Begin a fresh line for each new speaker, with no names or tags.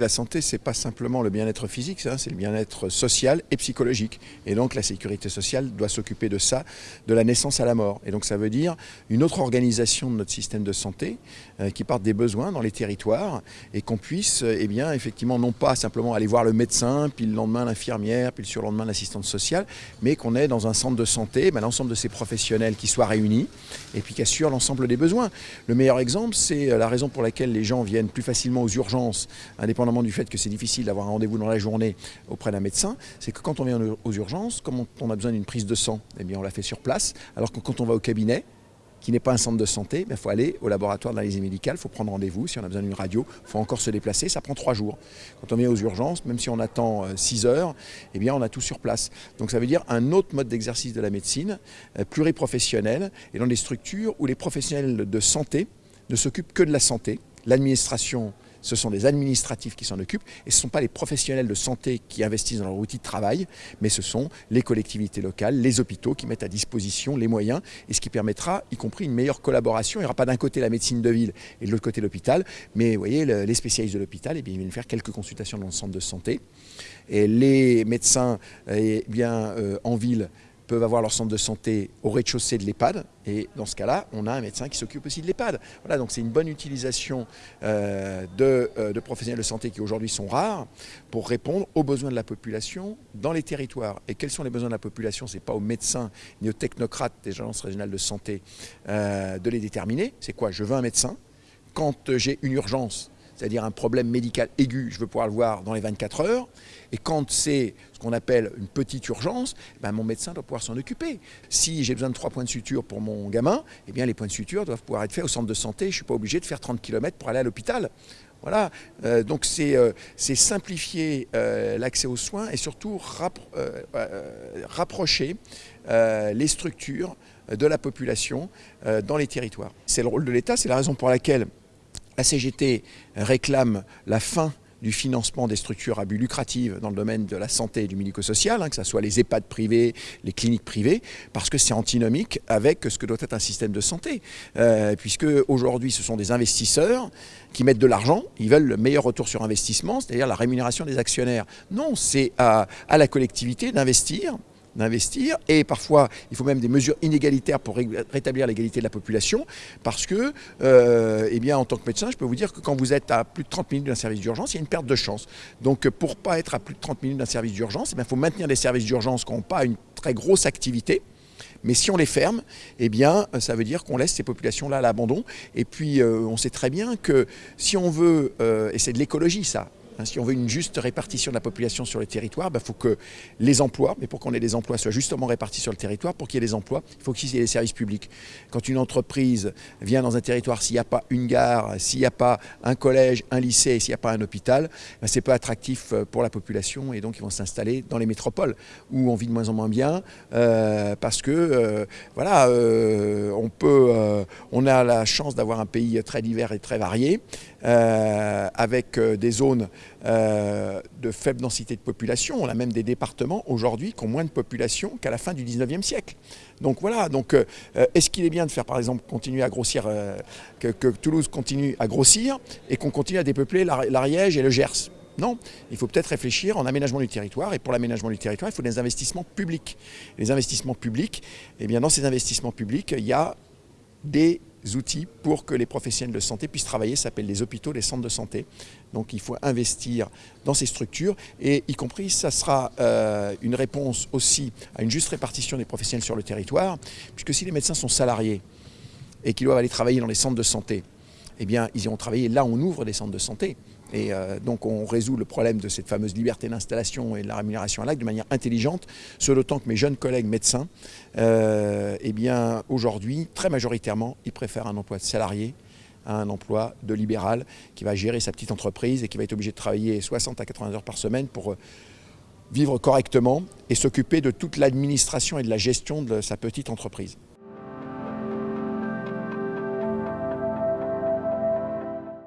La santé, c'est pas simplement le bien-être physique, c'est le bien-être social et psychologique. Et donc la sécurité sociale doit s'occuper de ça, de la naissance à la mort. Et donc ça veut dire une autre organisation de notre système de santé euh, qui parte des besoins dans les territoires et qu'on puisse, euh, eh bien, effectivement, non pas simplement aller voir le médecin, puis le lendemain l'infirmière, puis le surlendemain l'assistante sociale, mais qu'on ait dans un centre de santé ben, l'ensemble de ces professionnels qui soient réunis et puis qui assurent l'ensemble des besoins. Le meilleur exemple, c'est euh, la raison pour laquelle les gens viennent plus facilement aux urgences, indépendamment du fait que c'est difficile d'avoir un rendez-vous dans la journée auprès d'un médecin, c'est que quand on vient aux urgences, comme on a besoin d'une prise de sang, eh bien on la fait sur place, alors que quand on va au cabinet, qui n'est pas un centre de santé, il ben, faut aller au laboratoire d'analyse médicale, il faut prendre rendez-vous. Si on a besoin d'une radio, il faut encore se déplacer, ça prend trois jours. Quand on vient aux urgences, même si on attend euh, six heures, eh bien on a tout sur place. Donc ça veut dire un autre mode d'exercice de la médecine, euh, pluriprofessionnel, et dans des structures où les professionnels de santé ne s'occupent que de la santé. L'administration ce sont des administratifs qui s'en occupent et ce ne sont pas les professionnels de santé qui investissent dans leur outil de travail, mais ce sont les collectivités locales, les hôpitaux qui mettent à disposition les moyens et ce qui permettra, y compris une meilleure collaboration. Il n'y aura pas d'un côté la médecine de ville et de l'autre côté l'hôpital, mais vous voyez, les spécialistes de l'hôpital, eh ils viennent faire quelques consultations dans le centre de santé. Et les médecins eh bien, euh, en ville peuvent avoir leur centre de santé au rez-de-chaussée de l'EHPAD. Et dans ce cas-là, on a un médecin qui s'occupe aussi de l'EHPAD. Voilà, donc c'est une bonne utilisation euh, euh, de, professionnels de santé qui aujourd'hui sont rares pour répondre aux besoins de la population dans les territoires. Et quels sont les besoins de la population? Ce n'est pas aux médecins ni aux technocrates des agences régionales de santé euh, de les déterminer. C'est quoi? Je veux un médecin. Quand j'ai une urgence, c'est-à-dire un problème médical aigu, je veux pouvoir le voir dans les 24 heures. Et quand c'est ce qu'on appelle une petite urgence, ben mon médecin doit pouvoir s'en occuper. Si j'ai besoin de trois points de suture pour mon gamin, eh bien les points de suture doivent pouvoir être faits au centre de santé. Je ne suis pas obligé de faire 30 km pour aller à l'hôpital. Voilà, euh, donc c'est euh, simplifier euh, l'accès aux soins et surtout rapprocher les structures de la population dans les territoires. C'est le rôle de l'État, c'est la raison pour laquelle la CGT réclame la fin du financement des structures à but lucratif dans le domaine de la santé et du médico-social, hein, que ce soit les EHPAD privés, les cliniques privées, parce que c'est antinomique avec ce que doit être un système de santé. Euh, puisque aujourd'hui, ce sont des investisseurs qui mettent de l'argent, ils veulent le meilleur retour sur investissement, c'est-à-dire la rémunération des actionnaires. Non, c'est à la collectivité d'investir d'investir et parfois il faut même des mesures inégalitaires pour rétablir l'égalité de la population parce que, euh, eh bien, en tant que médecin, je peux vous dire que quand vous êtes à plus de 30 minutes d'un service d'urgence, il y a une perte de chance. Donc pour pas être à plus de 30 minutes d'un service d'urgence, il eh faut maintenir des services d'urgence qui n'ont pas une très grosse activité. Mais si on les ferme, eh bien, ça veut dire qu'on laisse ces populations-là à l'abandon. Et puis, euh, on sait très bien que si on veut, euh, et c'est de l'écologie ça, si on veut une juste répartition de la population sur le territoire, il bah, faut que les emplois, mais pour qu'on ait des emplois, soient justement répartis sur le territoire. Pour qu'il y ait des emplois, il faut qu'il y ait des services publics. Quand une entreprise vient dans un territoire, s'il n'y a pas une gare, s'il n'y a pas un collège, un lycée, s'il n'y a pas un hôpital, bah, c'est pas attractif euh, pour la population et donc ils vont s'installer dans les métropoles où on vit de moins en moins bien euh, parce que euh, voilà, on a la chance d'avoir un pays très divers et très varié avec des zones euh, de faible densité de population. On a même des départements aujourd'hui qui ont moins de population qu'à la fin du 19e siècle. Donc voilà, donc euh, est-ce qu'il est bien de faire par exemple continuer à grossir, euh, que, Toulouse continue à grossir et qu'on continue à dépeupler l'Ariège et le Gers? Non, il faut peut-être réfléchir en aménagement du territoire. Et pour l'aménagement du territoire, il faut des investissements publics. Les investissements publics, eh bien, dans ces investissements publics, il y a des outils pour que les professionnels de santé puissent travailler, ça s'appelle les hôpitaux, les centres de santé. Donc il faut investir dans ces structures et y compris ça sera euh, une réponse aussi à une juste répartition des professionnels sur le territoire, puisque si les médecins sont salariés et qu'ils doivent aller travailler dans les centres de santé, eh bien ils iront travailler là où on ouvre des centres de santé. Et euh, donc on résout le problème de cette fameuse liberté d'installation et de la rémunération à l'acte de manière intelligente, ce d'autant que mes jeunes collègues médecins, euh, eh bien aujourd'hui, très majoritairement, ils préfèrent un emploi de salarié à un emploi de libéral qui va gérer sa petite entreprise et qui va être obligé de travailler 60 à 80 heures par semaine pour euh, vivre correctement et s'occuper de toute l'administration et de la gestion de sa petite entreprise.